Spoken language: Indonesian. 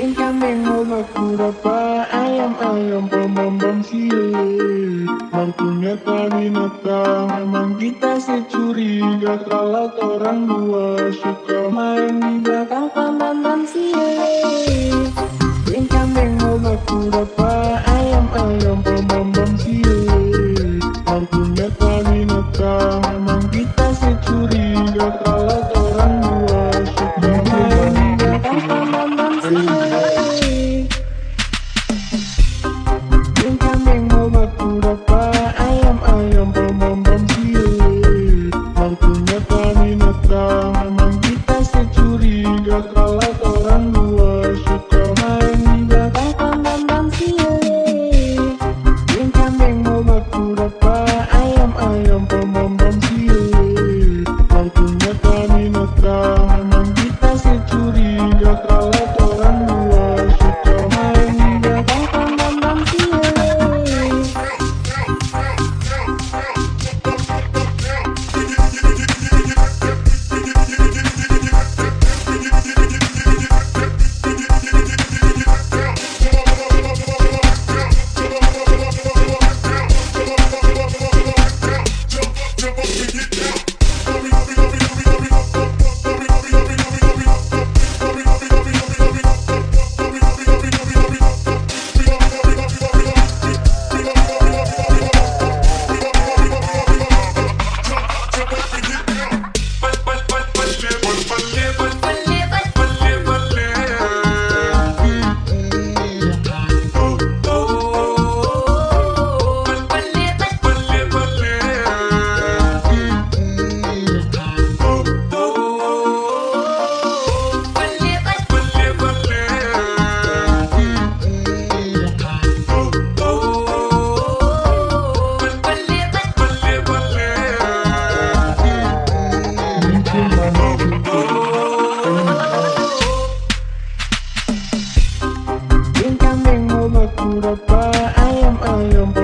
Bintang nengok aku dapat ayam-ayam pembambang sile Waktunya tadi binatang Memang kita securiga Kalau orang dua suka main di bawah. durinya kalah. Bangga I am a